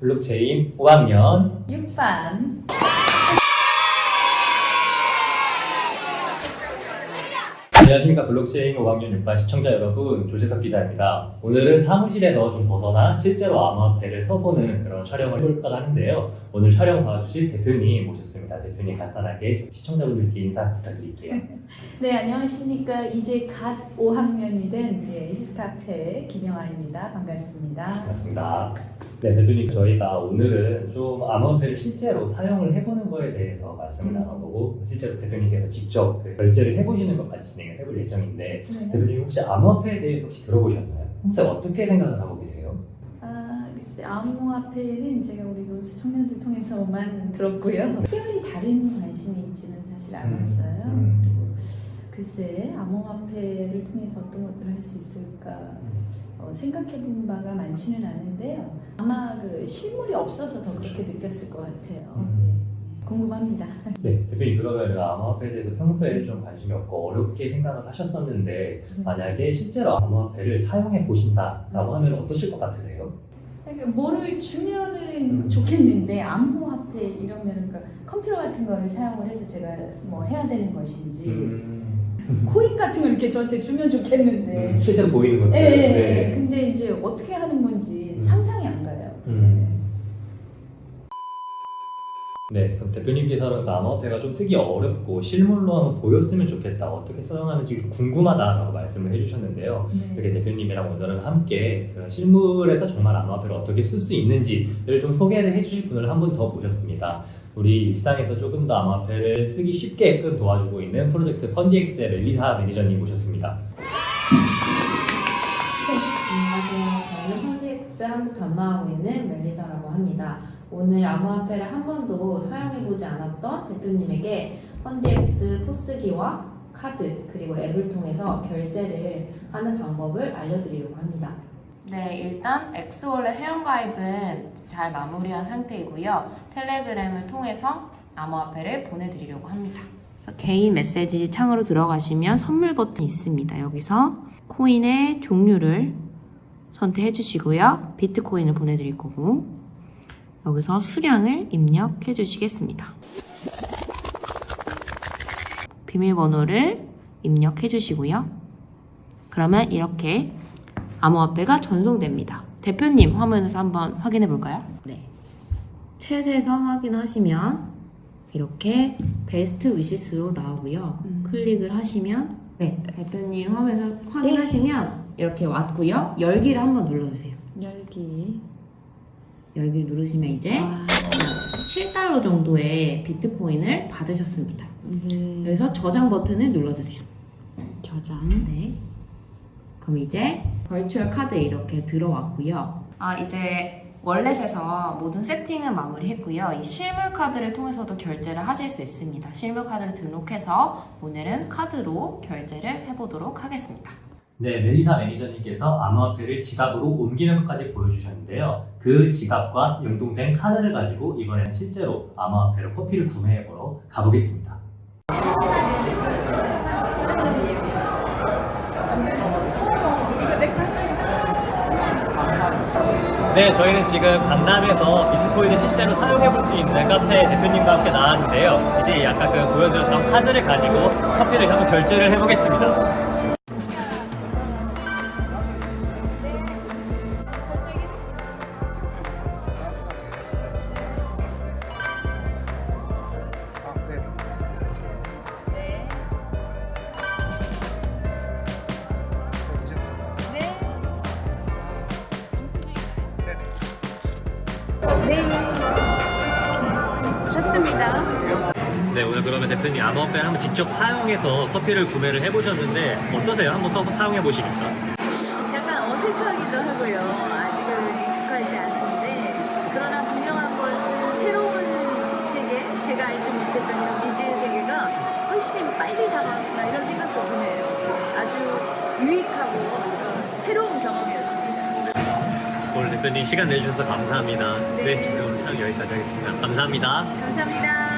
블록체인 5학년 6반. 안녕하십니까. 블록체인 5학년 6반 시청자 여러분. 조재석 기자입니다. 오늘은 사무실에서 좀 벗어나 실제로 암호화폐를 써보는 그런 촬영을 해볼까 하는데요. 오늘 촬영 도와주실 대표님 모셨습니다. 대표님 간단하게 시청자분들께 인사 부탁드릴게요. 네 안녕하십니까. 이제 갓 5학년이 된 네, 에시스카페 김영아입니다. 반갑습니다. 반갑습니다 네 대표님 저희가 오늘은 좀 암호화폐를 실제로 사용을 해보는 거에 대해서 말씀을 나눠보고 실제로 대표님께서 직접 그 결제를 해보시는 것까지 진행을 해볼 예정인데 네. 대표님 혹시 암호화폐에 대해서 혹시 들어보셨나요? 혹시 어떻게 생각을 하고 계세요? 아, 글쎄 암호화폐는 제가 우리 논스 청년들 통해서만 들었고요 특별히 다른 관심이 있지는 사실 않았어요 음. 그리고 글쎄 암호화폐를 통해서 어떤 것들을 할 수 있을까 어, 생각해본 바가 많지는 않은데요 아마 그 실물이 없어서 더 그렇게 느꼈을 것 같아요 음. 네. 궁금합니다 네, 대표님 그러면 암호화폐에 대해서 평소에 좀 관심이 없고 어렵게 생각을 하셨었는데 만약에 실제로 암호화폐를 사용해 보신다라고 하면 어떠실 것 같으세요? 그러니까 뭐를 주면은 음. 좋겠는데 암호화폐 이러면은 그러니까 컴퓨터 같은 거를 사용을 해서 제가 뭐 해야 되는 것인지 음, 코인 같은 걸 이렇게 저한테 주면 좋겠는데 음, 실제로 보이는 것들. 예, 예, 예. 네. 근데 이제 어떻게 하는 건지 음. 상상이 안 가요 음. 네, 그럼 대표님께서는 그 암호화폐가 좀 쓰기 어렵고 실물로 한번 보였으면 좋겠다. 어떻게 사용하는지 좀 궁금하다라고 말씀을 해주셨는데요. 네. 이렇게 대표님이랑 오늘은 함께 그런 실물에서 정말 암호화폐를 어떻게 쓸 수 있는지를 좀 소개를 해주실 분을 한 분 더 모셨습니다. 우리 일상에서 조금 더 암호화폐를 쓰기 쉽게끔 도와주고 있는 프로젝트 Pundi X의 멜리사 매니저님 모셨습니다. 안녕하세요. 저는 Pundi X 한국 담당하고 있는 멜리사라고 합니다. 오늘 암호화폐를 한 번도 사용해보지 않았던 대표님에게 Pundi X POS기와 카드 그리고 앱을 통해서 결제를 하는 방법을 알려드리려고 합니다. 네, 일단 XWallet 회원가입은 잘 마무리한 상태이고요. 텔레그램을 통해서 암호화폐를 보내드리려고 합니다. 그래서 개인 메시지 창으로 들어가시면 선물 버튼이 있습니다. 여기서 코인의 종류를 선택해 주시고요. 비트코인을 보내드릴 거고 여기서 수량을 입력해 주시겠습니다. 비밀번호를 입력해 주시고요. 그러면 이렇게 암호화폐가 전송됩니다. 대표님 화면에서 한번 확인해 볼까요? 네. 챗에서 확인하시면 이렇게 베스트 위시스로 나오고요. 음. 클릭을 하시면 네 대표님 화면에서 확인하시면 이렇게 왔고요. 열기를 한번 눌러주세요. 열기 열기를 누르시면 이제 와, 7달러 정도의 비트코인을 받으셨습니다. 네. 여기서 저장 버튼을 눌러주세요. 저장 네. 그럼 이제 벌추얼 카드 이렇게 들어왔고요. 아 이제 월렛에서 모든 세팅은 마무리했고요. 이 실물 카드를 통해서도 결제를 하실 수 있습니다. 실물 카드를 등록해서 오늘은 카드로 결제를 해보도록 하겠습니다. 네, 멜리사 매니저님께서 암호화폐를 지갑으로 옮기는 것까지 보여주셨는데요. 그 지갑과 연동된 카드를 가지고 이번에는 실제로 암호화폐로 커피를 구매해보러 가보겠습니다. 네, 저희는 지금 강남에서 비트코인을 실제로 사용해볼 수 있는 카페 대표님과 함께 나왔는데요. 이제 아까 그 보여드렸던 카드를 가지고 커피를 한번 결제를 해보겠습니다. 네. 네, 오늘 그러면 대표님 암호화폐를 한번 직접 사용해서 커피를 구매를 해보셨는데 어떠세요? 한번 써서 사용해 보시니까. 약간 어색하기도 하고요. 아직은 익숙하지 않은데 그러나 분명한 것은 새로운 세계, 제가 알지 못했던 이런 미지의 세계가 훨씬 빨리 다가왔구나 이런 생각도 드네요. 아주 유익하고 어, 새로운 경험이었습니다. 오늘 대표님 시간 내주셔서 감사합니다. 네, 네. 지금 촬영 여기까지 하겠습니다. 감사합니다. 감사합니다.